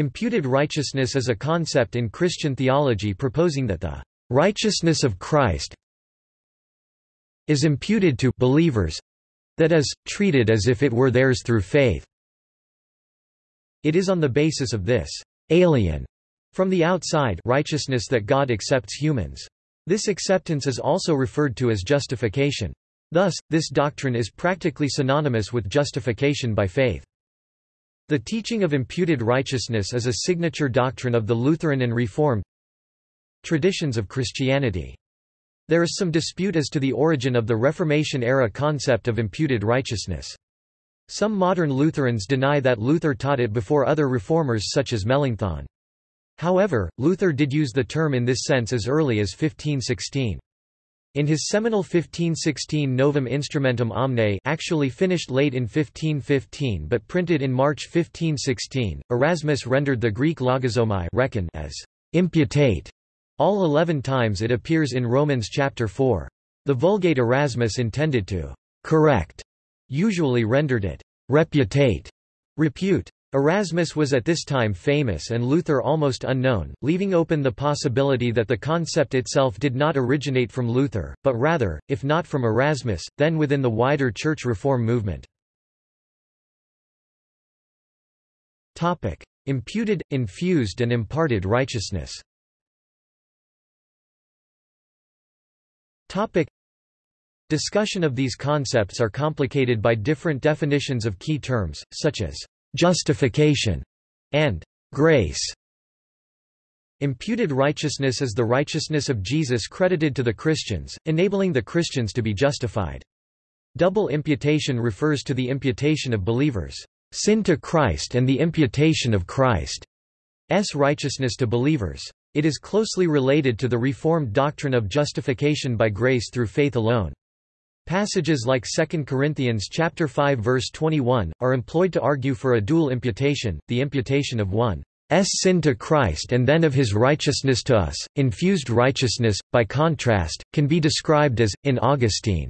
Imputed righteousness is a concept in Christian theology proposing that the righteousness of Christ is imputed to believers that is, treated as if it were theirs through faith. It is on the basis of this alien from the outside righteousness that God accepts humans. This acceptance is also referred to as justification. Thus, this doctrine is practically synonymous with justification by faith. The teaching of imputed righteousness is a signature doctrine of the Lutheran and Reformed traditions of Christianity. There is some dispute as to the origin of the Reformation-era concept of imputed righteousness. Some modern Lutherans deny that Luther taught it before other reformers such as Melanchthon. However, Luther did use the term in this sense as early as 1516. In his seminal 1516 Novum Instrumentum Omne actually finished late in 1515 but printed in March 1516, Erasmus rendered the Greek logizomai reckon as imputare all eleven times it appears in Romans chapter 4. The Vulgate Erasmus intended to correct, usually rendered it reputare, repute. Erasmus was at this time famous and Luther almost unknown, leaving open the possibility that the concept itself did not originate from Luther, but rather, if not from Erasmus, then within the wider church reform movement. Imputed, infused and imparted righteousness. Discussion of these concepts are complicated by different definitions of key terms, such as justification, and grace. Imputed righteousness is the righteousness of Jesus credited to the Christians, enabling the Christians to be justified. Double imputation refers to the imputation of believers' sin to Christ and the imputation of Christ's righteousness to believers. It is closely related to the Reformed doctrine of justification by grace through faith alone. Passages like 2 Corinthians chapter 5 verse 21 are employed to argue for a dual imputation, the imputation of one's sin to Christ and then of his righteousness to us. Infused righteousness, by contrast, can be described as in Augustine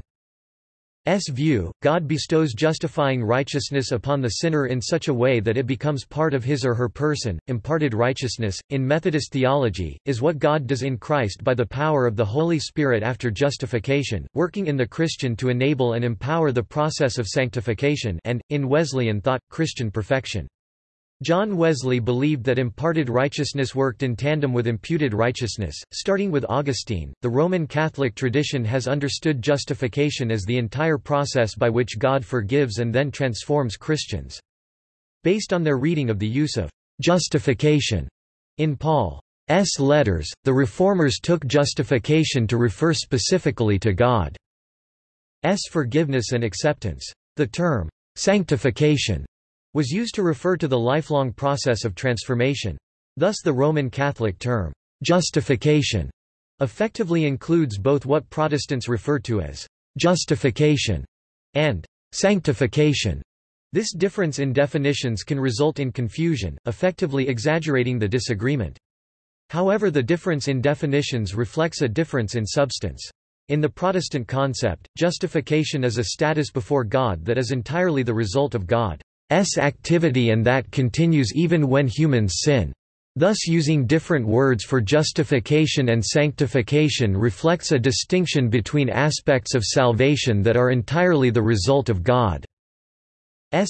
view, God bestows justifying righteousness upon the sinner in such a way that it becomes part of his or her person. Imparted righteousness, in Methodist theology, is what God does in Christ by the power of the Holy Spirit after justification, working in the Christian to enable and empower the process of sanctification and, in Wesleyan thought, Christian perfection. John Wesley believed that imparted righteousness worked in tandem with imputed righteousness. Starting with Augustine, the Roman Catholic tradition has understood justification as the entire process by which God forgives and then transforms Christians. Based on their reading of the use of justification in Paul's letters, the Reformers took justification to refer specifically to God's forgiveness and acceptance. The term sanctification was used to refer to the lifelong process of transformation. Thus the Roman Catholic term, justification, effectively includes both what Protestants refer to as justification and sanctification. This difference in definitions can result in confusion, effectively exaggerating the disagreement. However the difference in definitions reflects a difference in substance. In the Protestant concept, justification is a status before God that is entirely the result of God. S activity and that continues even when humans sin. Thus using different words for justification and sanctification reflects a distinction between aspects of salvation that are entirely the result of God's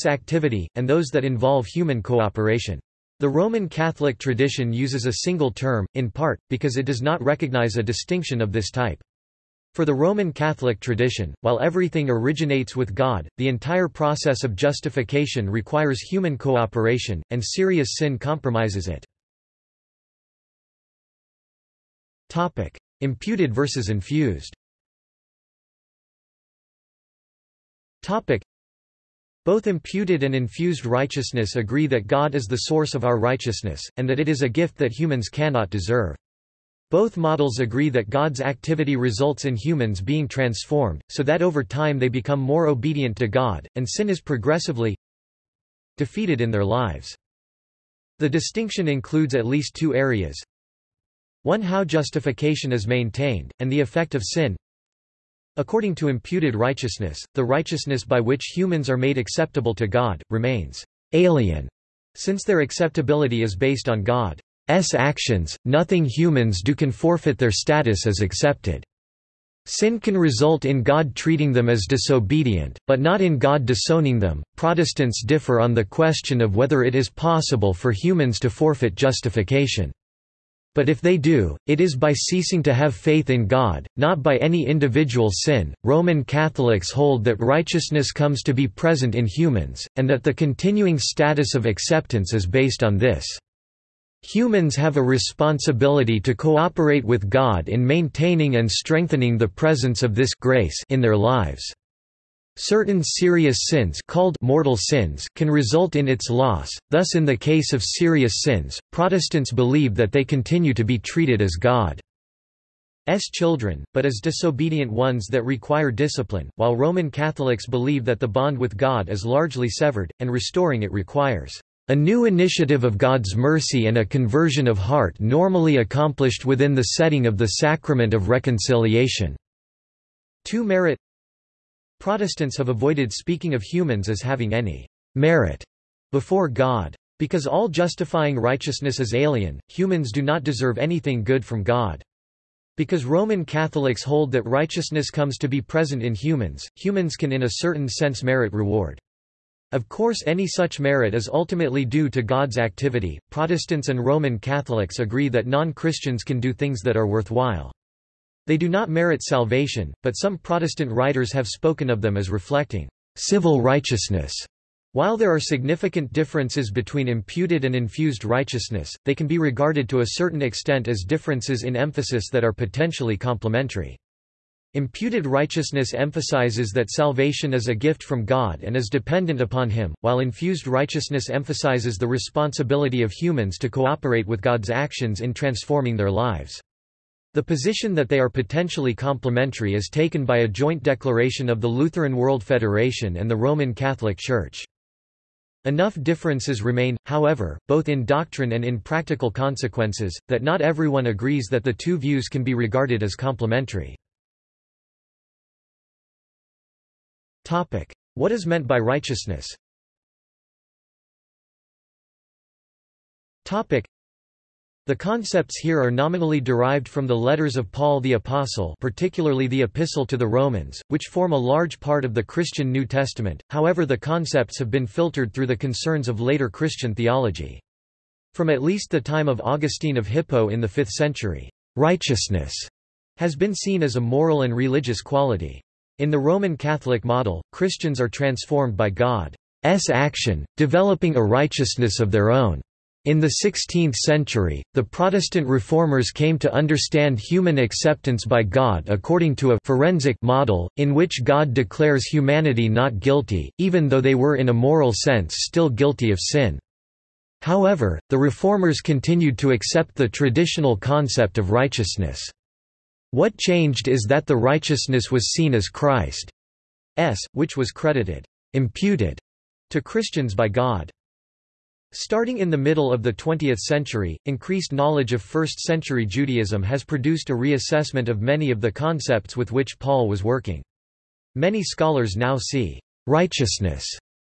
activity, and those that involve human cooperation. The Roman Catholic tradition uses a single term, in part, because it does not recognize a distinction of this type. For the Roman Catholic tradition, while everything originates with God, the entire process of justification requires human cooperation, and serious sin compromises it. Topic: Imputed versus infused Topic: both imputed and infused righteousness agree that God is the source of our righteousness, and that it is a gift that humans cannot deserve. Both models agree that God's activity results in humans being transformed, so that over time they become more obedient to God, and sin is progressively defeated in their lives. The distinction includes at least two areas. One how justification is maintained, and the effect of sin. According to imputed righteousness, the righteousness by which humans are made acceptable to God, remains alien Since their acceptability is based on God's actions, nothing humans do can forfeit their status as accepted. Sin can result in God treating them as disobedient, but not in God disowning them. Protestants differ on the question of whether it is possible for humans to forfeit justification. But if they do, it is by ceasing to have faith in God, not by any individual sin. Roman Catholics hold that righteousness comes to be present in humans, and that the continuing status of acceptance is based on this. Humans have a responsibility to cooperate with God in maintaining and strengthening the presence of this grace in their lives. Certain serious sins called mortal sins can result in its loss, thus in the case of serious sins, Protestants believe that they continue to be treated as God's children, but as disobedient ones that require discipline, while Roman Catholics believe that the bond with God is largely severed, and restoring it requires a new initiative of God's mercy and a conversion of heart normally accomplished within the setting of the sacrament of reconciliation. To merit Protestants have avoided speaking of humans as having any merit before God. Because all justifying righteousness is alien, humans do not deserve anything good from God. Because Roman Catholics hold that righteousness comes to be present in humans, humans can in a certain sense merit reward. Of course any such merit is ultimately due to God's activity. Protestants and Roman Catholics agree that non-Christians can do things that are worthwhile. They do not merit salvation, but some Protestant writers have spoken of them as reflecting civil righteousness. While there are significant differences between imputed and infused righteousness, they can be regarded to a certain extent as differences in emphasis that are potentially complementary. Imputed righteousness emphasizes that salvation is a gift from God and is dependent upon Him, while infused righteousness emphasizes the responsibility of humans to cooperate with God's actions in transforming their lives. The position that they are potentially complementary is taken by a joint declaration of the Lutheran World Federation and the Roman Catholic Church. Enough differences remain, however, both in doctrine and in practical consequences, that not everyone agrees that the two views can be regarded as complementary. What is meant by righteousness the concepts here are nominally derived from the letters of Paul the Apostle particularly the Epistle to the Romans, which form a large part of the Christian New Testament, however the concepts have been filtered through the concerns of later Christian theology. From at least the time of Augustine of Hippo in the 5th century, righteousness has been seen as a moral and religious quality. In the Roman Catholic model, Christians are transformed by God's action, developing a righteousness of their own. In the 16th century, the Protestant reformers came to understand human acceptance by God according to a forensic model, in which God declares humanity not guilty, even though they were in a moral sense still guilty of sin. However, the reformers continued to accept the traditional concept of righteousness. What changed is that the righteousness was seen as Christ's, which was credited imputed to Christians by God. Starting in the middle of the 20th century, increased knowledge of first-century Judaism has produced a reassessment of many of the concepts with which Paul was working. Many scholars now see righteousness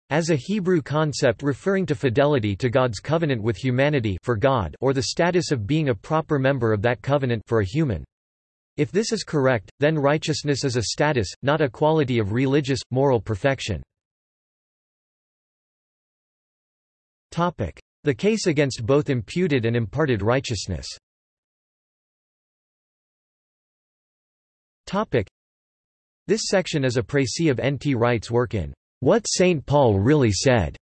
as a Hebrew concept referring to fidelity to God's covenant with humanity for God or the status of being a proper member of that covenant for a human. If this is correct, then righteousness is a status, not a quality of religious, moral perfection. The case against both imputed and imparted righteousness This section is a précis of N. T. Wright's work in What St. Paul Really Said.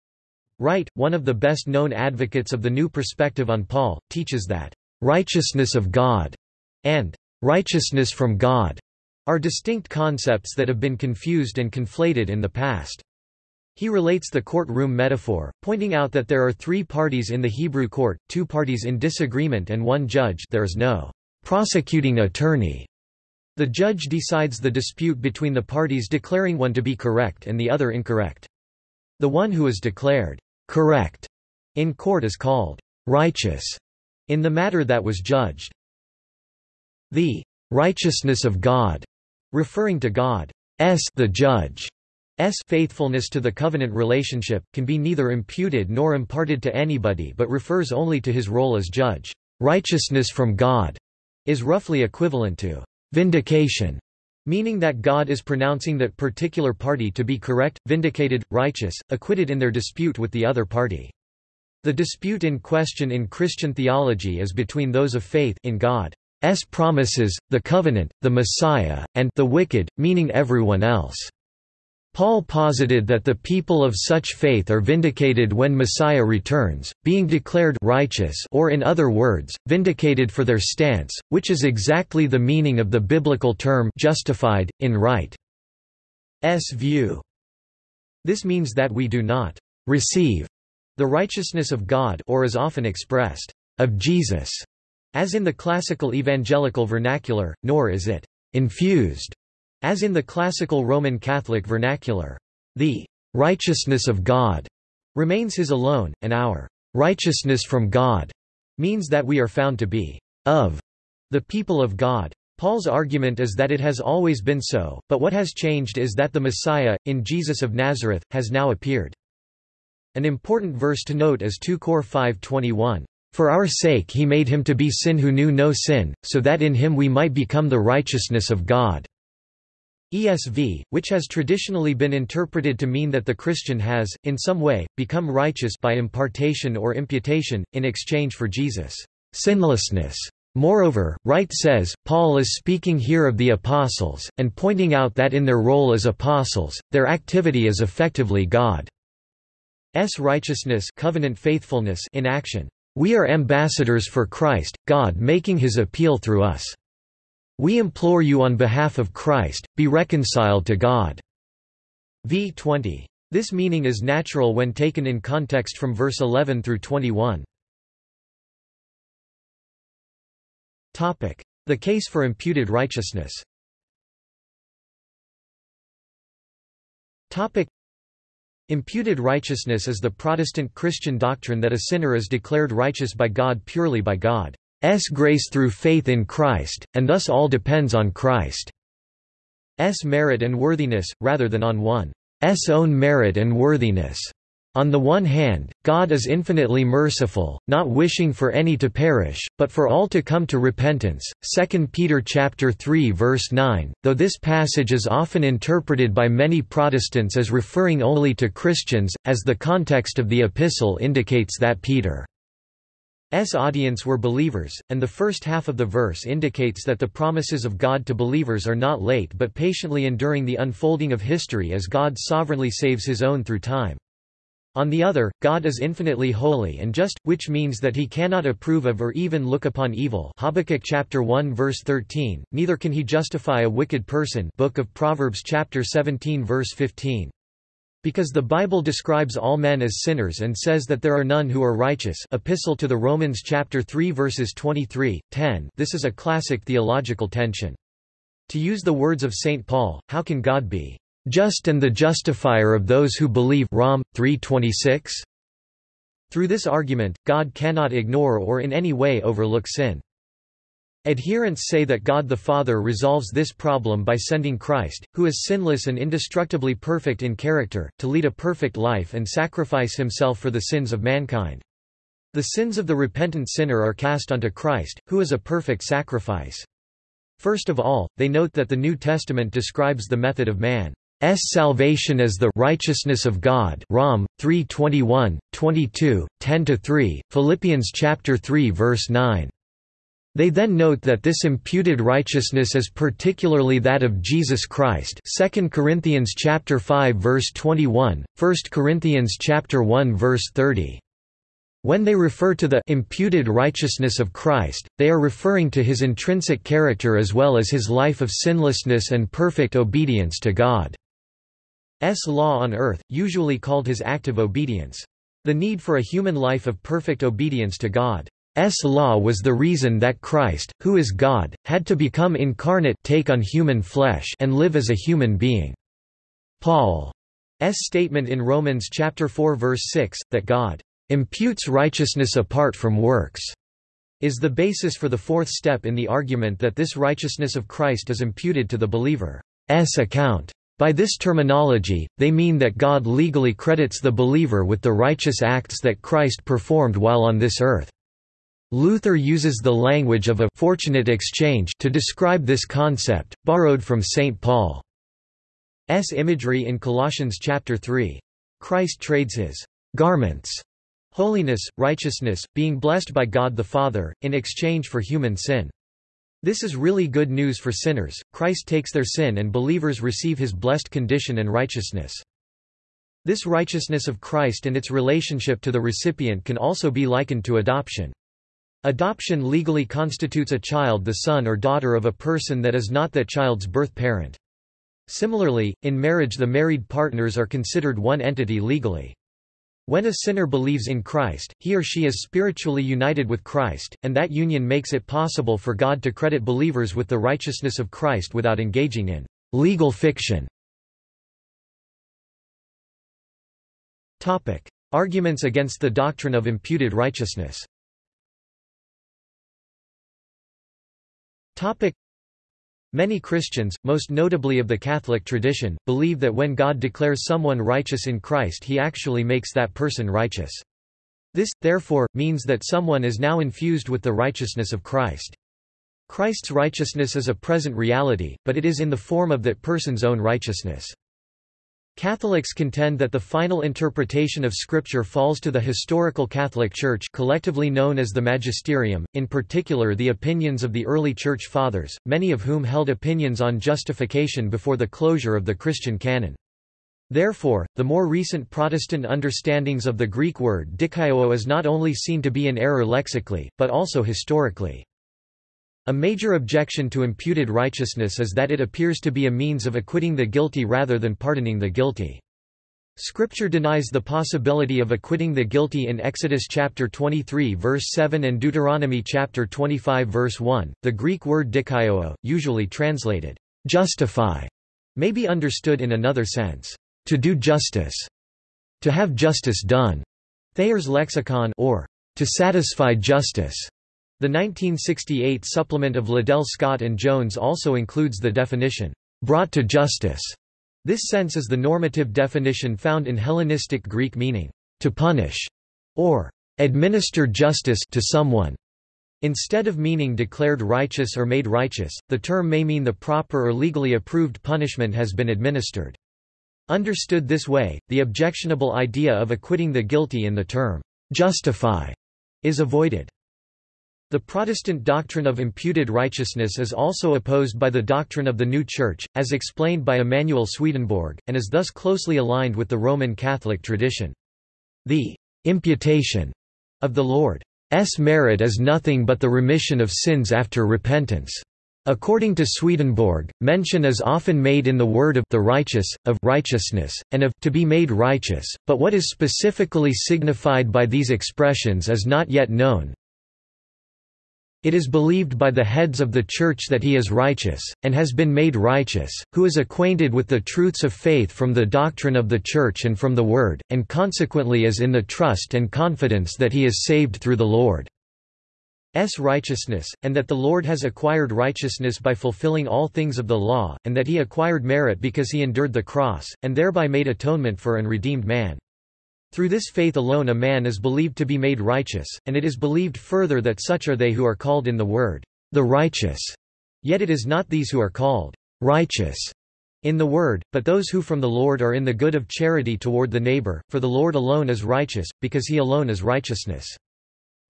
Wright, one of the best-known advocates of the new perspective on Paul, teaches that, "...righteousness of God," and righteousness from God are distinct concepts that have been confused and conflated in the past. He relates the courtroom metaphor, pointing out that there are three parties in the Hebrew court, two parties in disagreement and one judge there is no prosecuting attorney. The judge decides the dispute between the parties declaring one to be correct and the other incorrect. The one who is declared correct in court is called righteous in the matter that was judged. The righteousness of God, referring to God's the judge, faithfulness to the covenant relationship, can be neither imputed nor imparted to anybody but refers only to his role as judge. Righteousness from God is roughly equivalent to vindication, meaning that God is pronouncing that particular party to be correct, vindicated, righteous, acquitted in their dispute with the other party. The dispute in question in Christian theology is between those of faith in God's promises, the covenant, the Messiah, and the wicked, meaning everyone else. Paul posited that the people of such faith are vindicated when Messiah returns, being declared righteous or in other words, vindicated for their stance, which is exactly the meaning of the biblical term justified, in right. S view. This means that we do not receive the righteousness of God or is often expressed, of Jesus, as in the classical evangelical vernacular, nor is it infused as in the classical Roman Catholic vernacular, the righteousness of God remains his alone, and our righteousness from God means that we are found to be of the people of God. Paul's argument is that it has always been so, but what has changed is that the Messiah, in Jesus of Nazareth, has now appeared. An important verse to note is 2 Cor 5.21. For our sake he made him to be sin who knew no sin, so that in him we might become the righteousness of God. ESV, which has traditionally been interpreted to mean that the Christian has, in some way, become righteous by impartation or imputation, in exchange for Jesus' sinlessness. Moreover, Wright says, Paul is speaking here of the apostles, and pointing out that in their role as apostles, their activity is effectively God's righteousness covenant faithfulness in action. We are ambassadors for Christ, God making his appeal through us. We implore you on behalf of Christ, be reconciled to God." v 20. This meaning is natural when taken in context from verse 11 through 21. The case for imputed righteousness Imputed righteousness is the Protestant Christian doctrine that a sinner is declared righteous by God purely by God. S grace through faith in Christ, and thus all depends on Christ's merit and worthiness, rather than on one's own merit and worthiness. On the one hand, God is infinitely merciful, not wishing for any to perish, but for all to come to repentance. 2 Peter chapter 3 verse 9. Though this passage is often interpreted by many Protestants as referring only to Christians, as the context of the epistle indicates that Peter's audience were believers, and the first half of the verse indicates that the promises of God to believers are not late but patiently enduring the unfolding of history as God sovereignly saves his own through time. On the other, God is infinitely holy and just, which means that he cannot approve of or even look upon evil Habakkuk chapter 1 verse 13, neither can he justify a wicked person Book of Proverbs chapter 17 verse 15. Because the Bible describes all men as sinners and says that there are none who are righteous Epistle to the Romans chapter 3 verses 23, 10 this is a classic theological tension. To use the words of St. Paul, how can God be just and the justifier of those who believe Rom. 3.26? Through this argument, God cannot ignore or in any way overlook sin. Adherents say that God the Father resolves this problem by sending Christ, who is sinless and indestructibly perfect in character, to lead a perfect life and sacrifice himself for the sins of mankind. The sins of the repentant sinner are cast onto Christ, who is a perfect sacrifice. First of all, they note that the New Testament describes the method of man's salvation is the righteousness of God Rom 3:21, 22, 10-3, Philippians chapter 3 verse 9. They then note that this imputed righteousness is particularly that of Jesus Christ 2 Corinthians chapter 5 verse 21, 1 Corinthians chapter 1 verse 30. When they refer to the imputed righteousness of Christ, they are referring to his intrinsic character as well as his life of sinlessness and perfect obedience to God's law on earth, usually called his active obedience. The need for a human life of perfect obedience to God S law was the reason that Christ, who is God, had to become incarnate take on human flesh and live as a human being. Paul's statement in Romans chapter 4 verse 6, that God imputes righteousness apart from works, is the basis for the fourth step in the argument that this righteousness of Christ is imputed to the believer's account. By this terminology, they mean that God legally credits the believer with the righteous acts that Christ performed while on this earth. Luther uses the language of a fortunate exchange to describe this concept, borrowed from St. Paul's imagery in Colossians chapter 3. Christ trades his garments, holiness, righteousness, being blessed by God the Father, in exchange for human sin. This is really good news for sinners, Christ takes their sin and believers receive his blessed condition and righteousness. This righteousness of Christ and its relationship to the recipient can also be likened to adoption. Adoption legally constitutes a child the son or daughter of a person that is not that child's birth parent. Similarly, in marriage the married partners are considered one entity legally. When a sinner believes in Christ, he or she is spiritually united with Christ, and that union makes it possible for God to credit believers with the righteousness of Christ without engaging in legal fiction. Topic: Arguments against the doctrine of imputed righteousness Many Christians, most notably of the Catholic tradition, believe that when God declares someone righteous in Christ he actually makes that person righteous. This, therefore, means that someone is now infused with the righteousness of Christ. Christ's righteousness is a present reality, but it is in the form of that person's own righteousness. Catholics contend that the final interpretation of Scripture falls to the historical Catholic Church collectively known as the Magisterium, in particular the opinions of the early Church Fathers, many of whom held opinions on justification before the closure of the Christian canon. Therefore, the more recent Protestant understandings of the Greek word dikaiō is not only seen to be in error lexically, but also historically. A major objection to imputed righteousness is that it appears to be a means of acquitting the guilty rather than pardoning the guilty. Scripture denies the possibility of acquitting the guilty in Exodus chapter 23 verse 7 and Deuteronomy chapter 25 verse 1. The Greek word dikaiō, usually translated justify, may be understood in another sense, to do justice, to have justice done. Thayer's lexicon or to satisfy justice the 1968 supplement of Liddell Scott and Jones also includes the definition, brought to justice. This sense is the normative definition found in Hellenistic Greek meaning, to punish, or administer justice to someone. Instead of meaning declared righteous or made righteous, the term may mean the proper or legally approved punishment has been administered. Understood this way, the objectionable idea of acquitting the guilty in the term justify is avoided. The Protestant doctrine of imputed righteousness is also opposed by the doctrine of the New Church, as explained by Emanuel Swedenborg, and is thus closely aligned with the Roman Catholic tradition. The imputation of the Lord's merit is nothing but the remission of sins after repentance. According to Swedenborg, mention is often made in the word of the righteous, of righteousness, and of to be made righteous, but what is specifically signified by these expressions is not yet known, it is believed by the heads of the Church that he is righteous, and has been made righteous, who is acquainted with the truths of faith from the doctrine of the Church and from the Word, and consequently is in the trust and confidence that he is saved through the Lord's righteousness, and that the Lord has acquired righteousness by fulfilling all things of the law, and that he acquired merit because he endured the cross, and thereby made atonement for and redeemed man. Through this faith alone a man is believed to be made righteous, and it is believed further that such are they who are called in the word, the righteous. Yet it is not these who are called righteous in the word, but those who from the Lord are in the good of charity toward the neighbor, for the Lord alone is righteous, because he alone is righteousness.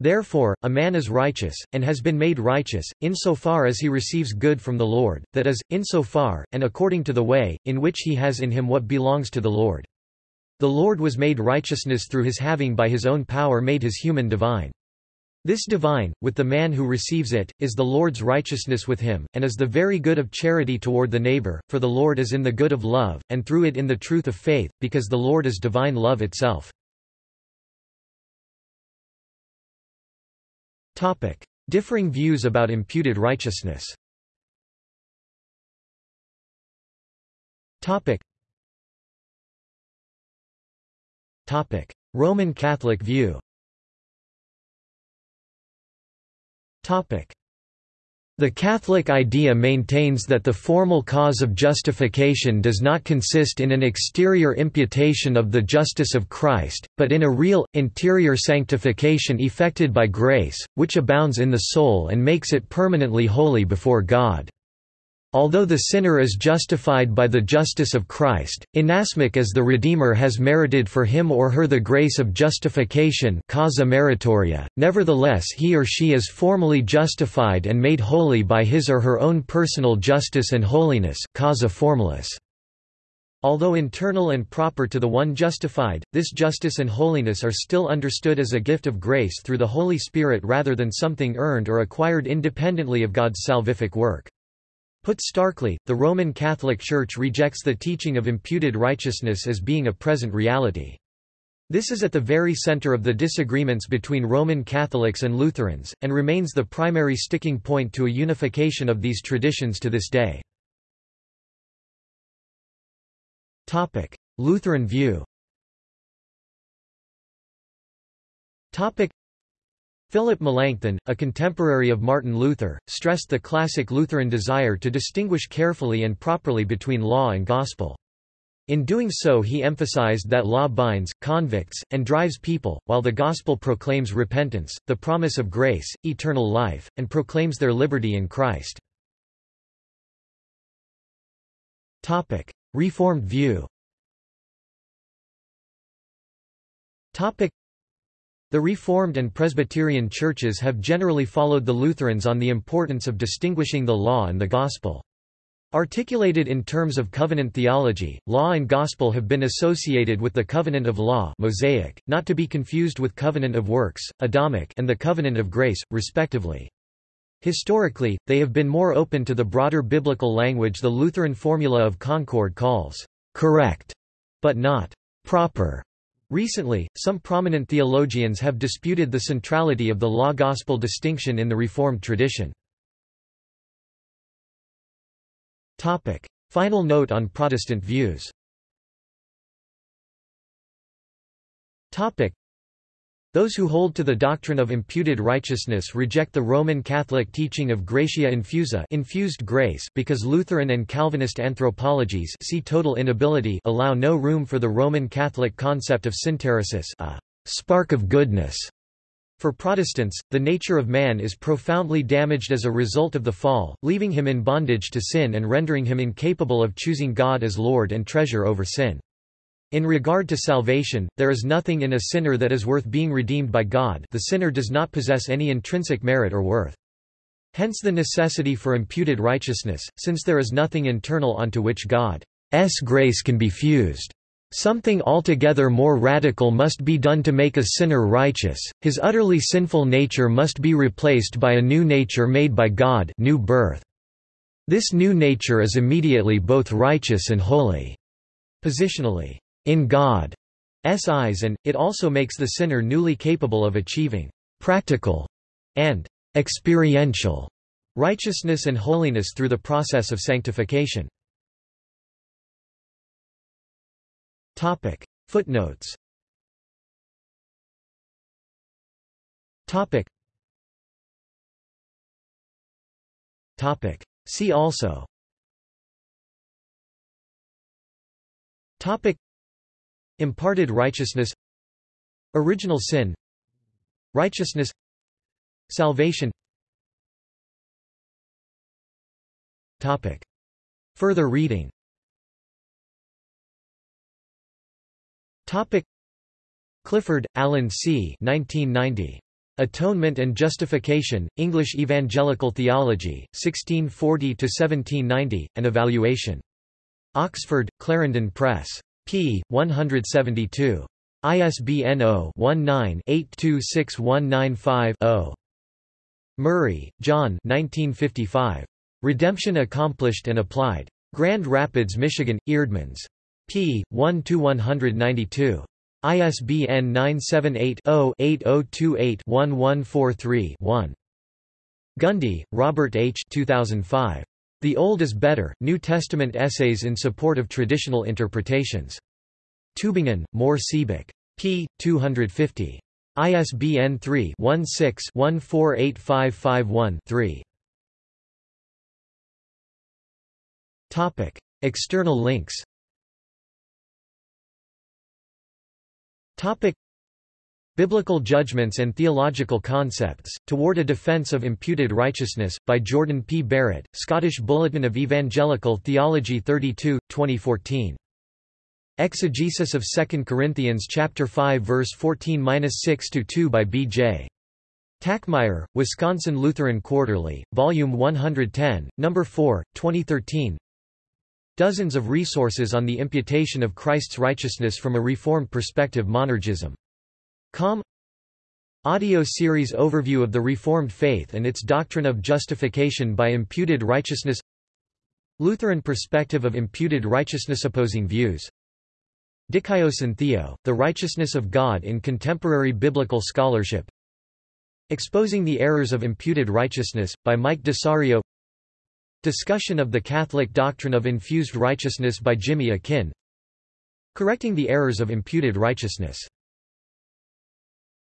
Therefore, a man is righteous, and has been made righteous, insofar as he receives good from the Lord, that is, insofar, and according to the way, in which he has in him what belongs to the Lord. The Lord was made righteousness through his having by his own power made his human divine. This divine, with the man who receives it, is the Lord's righteousness with him, and is the very good of charity toward the neighbor, for the Lord is in the good of love, and through it in the truth of faith, because the Lord is divine love itself. Differing views about imputed righteousness Roman Catholic view. The Catholic idea maintains that the formal cause of justification does not consist in an exterior imputation of the justice of Christ, but in a real, interior sanctification effected by grace, which abounds in the soul and makes it permanently holy before God. Although the sinner is justified by the justice of Christ, inasmuch as the Redeemer has merited for him or her the grace of justification causa meritoria, nevertheless he or she is formally justified and made holy by his or her own personal justice and holiness causa formalis. Although internal and proper to the one justified, this justice and holiness are still understood as a gift of grace through the Holy Spirit rather than something earned or acquired independently of God's salvific work. Put starkly, the Roman Catholic Church rejects the teaching of imputed righteousness as being a present reality. This is at the very center of the disagreements between Roman Catholics and Lutherans, and remains the primary sticking point to a unification of these traditions to this day. Lutheran view Philip Melanchthon, a contemporary of Martin Luther, stressed the classic Lutheran desire to distinguish carefully and properly between law and gospel. In doing so he emphasized that law binds, convicts, and drives people, while the gospel proclaims repentance, the promise of grace, eternal life, and proclaims their liberty in Christ. Reformed view the Reformed and Presbyterian churches have generally followed the Lutherans on the importance of distinguishing the law and the gospel. Articulated in terms of covenant theology, law and gospel have been associated with the covenant of law Mosaic, not to be confused with covenant of works, Adamic and the covenant of grace, respectively. Historically, they have been more open to the broader biblical language the Lutheran formula of concord calls correct, but not proper. Recently, some prominent theologians have disputed the centrality of the law-gospel distinction in the Reformed tradition. Final note on Protestant views those who hold to the doctrine of imputed righteousness reject the Roman Catholic teaching of gratia infusa infused grace because Lutheran and Calvinist anthropologies see total inability allow no room for the Roman Catholic concept of synteresis a spark of goodness. For Protestants, the nature of man is profoundly damaged as a result of the fall, leaving him in bondage to sin and rendering him incapable of choosing God as Lord and treasure over sin. In regard to salvation, there is nothing in a sinner that is worth being redeemed by God the sinner does not possess any intrinsic merit or worth. Hence the necessity for imputed righteousness, since there is nothing internal onto which God's grace can be fused. Something altogether more radical must be done to make a sinner righteous, his utterly sinful nature must be replaced by a new nature made by God new birth. This new nature is immediately both righteous and holy. Positionally in God's eyes and, it also makes the sinner newly capable of achieving practical and experiential righteousness and holiness through the process of sanctification. Footnotes Topic. Topic. See also Imparted righteousness Original sin Righteousness Salvation Topic. Further reading Topic. Clifford, Alan C. 1990. Atonement and Justification, English Evangelical Theology, 1640–1790, An Evaluation. Oxford, Clarendon Press p. 172. ISBN 0-19-826195-0. Murray, John 1955. Redemption Accomplished and Applied. Grand Rapids, Michigan, Eerdmans. p. 1–192. ISBN 978-0-8028-1143-1. Gundry, Robert H. 2005. The Old is Better, New Testament Essays in Support of Traditional Interpretations. Tübingen, Mohr Siebeck. p. 250. ISBN 3-16-148551-3. External links Biblical Judgments and Theological Concepts, Toward a Defense of Imputed Righteousness, by Jordan P. Barrett, Scottish Bulletin of Evangelical Theology 32, 2014. Exegesis of 2 Corinthians chapter 5 verse 14-6-2 by B. J. Tackmeyer, Wisconsin Lutheran Quarterly, Volume 110, No. 4, 2013 Dozens of resources on the imputation of Christ's righteousness from a Reformed perspective Monergism Com. Audio series Overview of the Reformed Faith and its Doctrine of Justification by Imputed Righteousness. Lutheran Perspective of Imputed Righteousness Opposing Views. Dikaios Theo, The Righteousness of God in Contemporary Biblical Scholarship. Exposing the Errors of Imputed Righteousness, by Mike Desario. Discussion of the Catholic Doctrine of Infused Righteousness by Jimmy Akin. Correcting the Errors of Imputed Righteousness